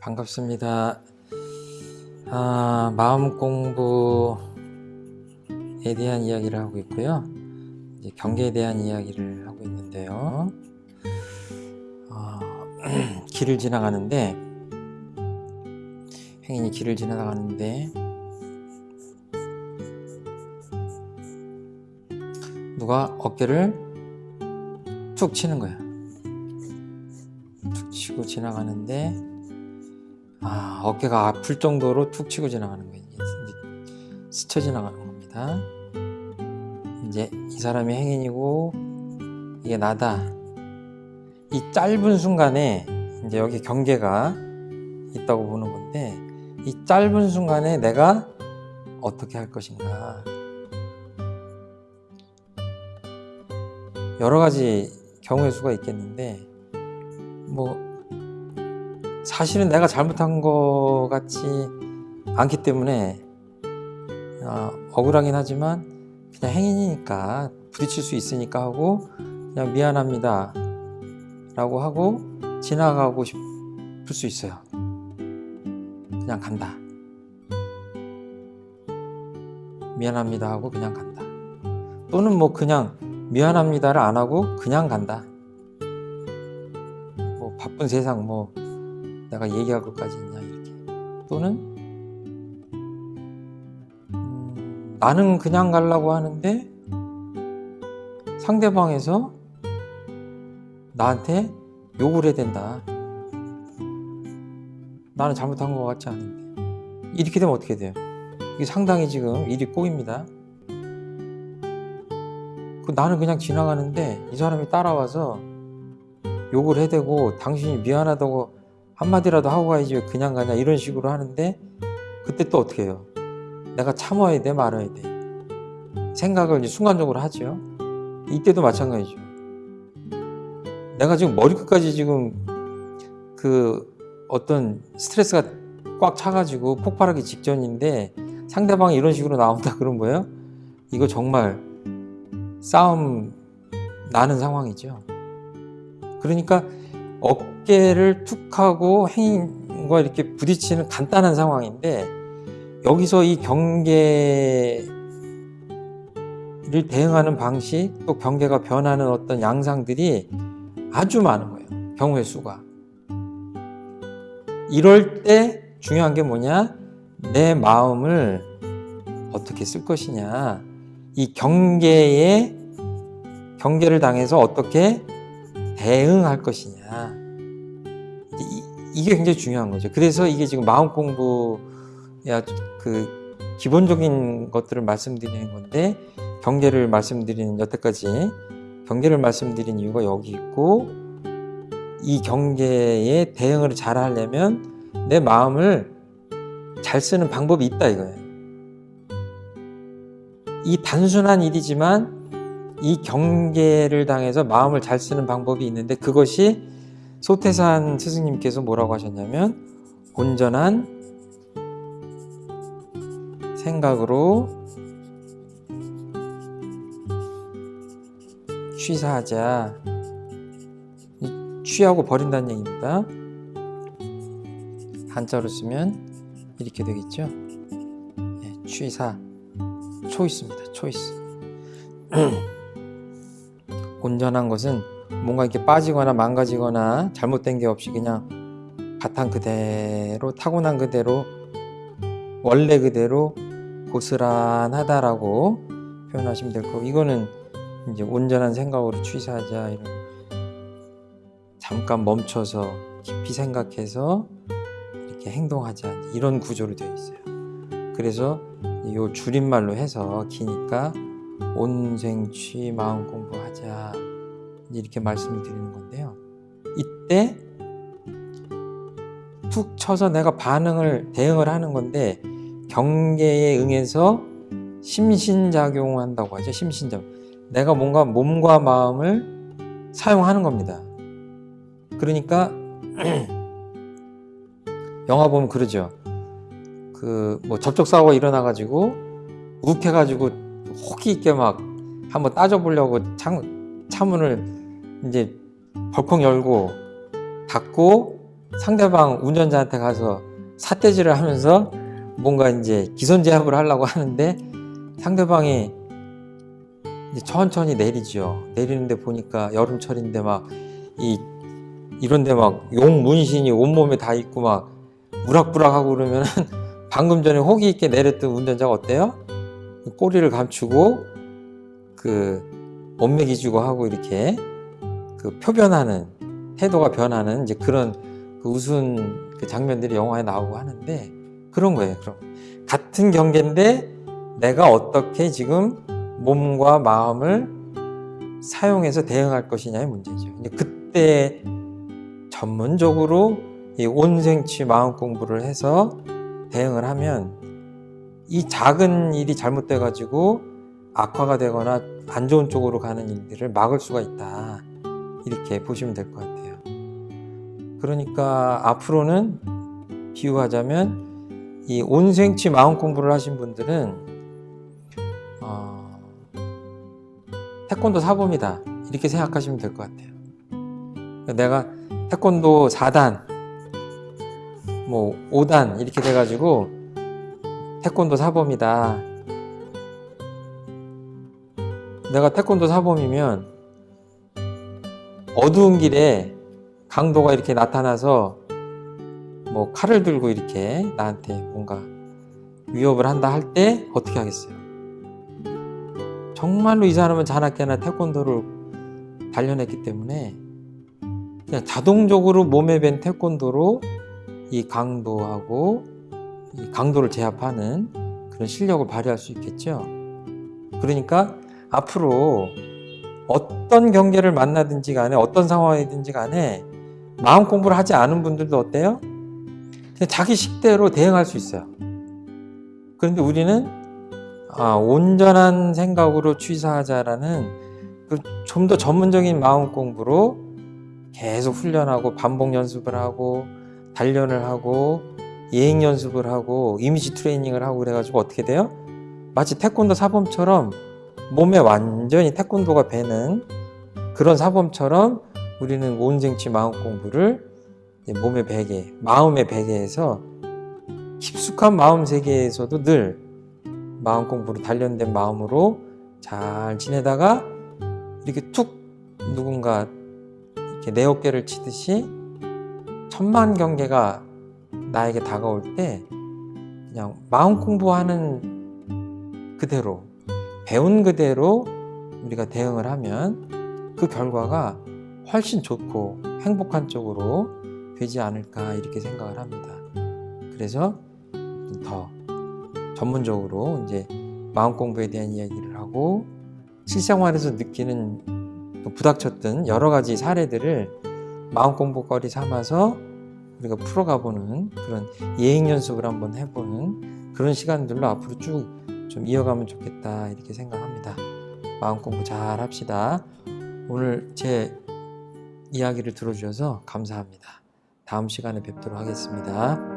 반갑습니다. 아, 마음 공부에 대한 이야기를 하고 있고요. 이제 경계에 대한 이야기를 하고 있는데요. 어, 길을 지나가는데 행인이 길을 지나가는데 누가 어깨를 툭 치는 거야. 툭 치고 지나가는데 아 어깨가 아플 정도로 툭 치고 지나가는 거예요. 스쳐 지나가는 겁니다. 이제 이 사람이 행인이고 이게 나다. 이 짧은 순간에 이제 여기 경계가 있다고 보는 건데 이 짧은 순간에 내가 어떻게 할 것인가 여러 가지 경우의 수가 있겠는데 뭐 사실은 내가 잘못한 것 같지 않기 때문에 어, 억울하긴 하지만 그냥 행인이니까 부딪힐 수 있으니까 하고 그냥 미안합니다 라고 하고 지나가고 싶을 수 있어요. 그냥 간다. 미안합니다 하고 그냥 간다. 또는 뭐 그냥 미안합니다를 안 하고 그냥 간다. 뭐 바쁜 세상 뭐 내가 얘기할 것까지 있냐 이렇게. 또는 음, 나는 그냥 가려고 하는데 상대방에서 나한테 욕을 해야 된다. 나는 잘못한 것 같지 않은데. 이렇게 되면 어떻게 돼요? 이게 상당히 지금 일이 꼬입니다. 그 나는 그냥 지나가는데 이 사람이 따라와서 욕을 해대고 당신이 미안하다고 한마디라도 하고 가야지 왜 그냥 가냐 이런 식으로 하는데 그때 또 어떻게 해요? 내가 참아야 돼 말아야 돼 생각을 이제 순간적으로 하죠 이때도 마찬가지죠 내가 지금 머리끝까지 지금 그 어떤 스트레스가 꽉 차가지고 폭발하기 직전인데 상대방이 이런 식으로 나온다 그런 거예요? 이거 정말 싸움 나는 상황이죠 그러니까 어깨를 툭 하고 행인과 이렇게 부딪히는 간단한 상황인데 여기서 이 경계를 대응하는 방식 또 경계가 변하는 어떤 양상들이 아주 많은 거예요 경우의 수가. 이럴 때 중요한 게 뭐냐? 내 마음을 어떻게 쓸 것이냐? 이 경계에 경계를 당해서 어떻게 대응할 것이냐. 이, 게 굉장히 중요한 거죠. 그래서 이게 지금 마음 공부야 그 기본적인 것들을 말씀드리는 건데 경계를 말씀드리는 여태까지 경계를 말씀드린 이유가 여기 있고 이 경계에 대응을 잘 하려면 내 마음을 잘 쓰는 방법이 있다 이거예요. 이 단순한 일이지만 이 경계를 당해서 마음을 잘 쓰는 방법이 있는데 그것이 소태산 스승님께서 뭐라고 하셨냐면 온전한 생각으로 취사하자. 취하고 버린다는 얘기입니다. 한자로 쓰면 이렇게 되겠죠? 네, 취사. 초이스입니다 초이스 온전한 것은 뭔가 이렇게 빠지거나 망가지거나 잘못된 게 없이 그냥 바탕 그대로 타고난 그대로 원래 그대로 고스란하다라고 표현하시면 될 거고 이거는 이제 온전한 생각으로 취사하자 이런 잠깐 멈춰서 깊이 생각해서 이렇게 행동하자 이런 구조로 되어 있어요. 그래서 이 줄임말로 해서 기니까 온생취 마음 공부하자 이렇게 말씀을 드리는 건데요. 이때 툭 쳐서 내가 반응을 대응을 하는 건데 경계에 응해서 심신작용한다고 하죠 심신작 내가 뭔가 몸과 마음을 사용하는 겁니다. 그러니까 영화 보면 그러죠. 그 뭐 접촉 사고가 일어나 가지고 욱해 가지고 호기 있게 막 한번 따져 보려고 창, 차문을 이제 벌컥 열고 닫고 상대방 운전자한테 가서 사태질을 하면서 뭔가 이제 기선제압을 하려고 하는데 상대방이 천천히 내리죠. 내리는데 보니까 여름철인데 막 이 이런데 막 용 문신이 온몸에 다 있고 막 무락부락하고 그러면은 방금 전에 호기 있게 내렸던 운전자가 어때요? 꼬리를 감추고 그 몸매 기 주고 하고 이렇게 그 표변하는 태도가 변하는 이제 그런 그 우스운 그 장면들이 영화에 나오고 하는데 그런 거예요. 그럼 같은 경계인데 내가 어떻게 지금 몸과 마음을 사용해서 대응할 것이냐의 문제죠. 이제 그때 전문적으로 이 온생치 마음 공부를 해서 대응을 하면 이 작은 일이 잘못돼 가지고 악화가 되거나 안 좋은 쪽으로 가는 일들을 막을 수가 있다. 이렇게 보시면 될 것 같아요. 그러니까 앞으로는 비유하자면 이 온생치 마음 공부를 하신 분들은 어, 태권도 사범이다 이렇게 생각하시면 될 것 같아요. 내가 태권도 4단, 뭐 5단 이렇게 돼가지고 태권도 사범이다. 내가 태권도 사범이면 어두운 길에 강도가 이렇게 나타나서 뭐 칼을 들고 이렇게 나한테 뭔가 위협을 한다 할 때 어떻게 하겠어요? 정말로 이 사람은 자나깨나 태권도를 단련했기 때문에 그냥 자동적으로 몸에 밴 태권도로 이 강도하고 이 강도를 제압하는 그런 실력을 발휘할 수 있겠죠. 그러니까 앞으로 어떤 경계를 만나든지 간에 어떤 상황이든지 간에 마음 공부를 하지 않은 분들도 어때요? 그냥 자기 식대로 대응할 수 있어요. 그런데 우리는 아, 온전한 생각으로 취사하자라는 그 좀 더 전문적인 마음 공부로 계속 훈련하고 반복 연습을 하고 단련을 하고 예행 연습을 하고 이미지 트레이닝을 하고 그래가지고 어떻게 돼요? 마치 태권도 사범처럼 몸에 완전히 태권도가 배는 그런 사범처럼 우리는 온생치 마음 공부를 몸의 베개, 마음의 베개에서 깊숙한 마음 세계에서도 늘 마음 공부로 단련된 마음으로 잘 지내다가 이렇게 툭 누군가 이렇게 내 어깨를 치듯이 천만 경계가 나에게 다가올 때 그냥 마음 공부하는 그대로 배운 그대로 우리가 대응을 하면 그 결과가 훨씬 좋고 행복한 쪽으로 되지 않을까 이렇게 생각을 합니다. 그래서 더 전문적으로 이제 마음 공부에 대한 이야기를 하고 실생활에서 느끼는 또 부닥쳤던 여러 가지 사례들을 마음 공부거리 삼아서 우리가 풀어가보는 그런 예행 연습을 한번 해보는 그런 시간들로 앞으로 쭉 좀 이어가면 좋겠다 이렇게 생각합니다. 마음 공부 잘 합시다. 오늘 제 이야기를 들어주셔서 감사합니다. 다음 시간에 뵙도록 하겠습니다.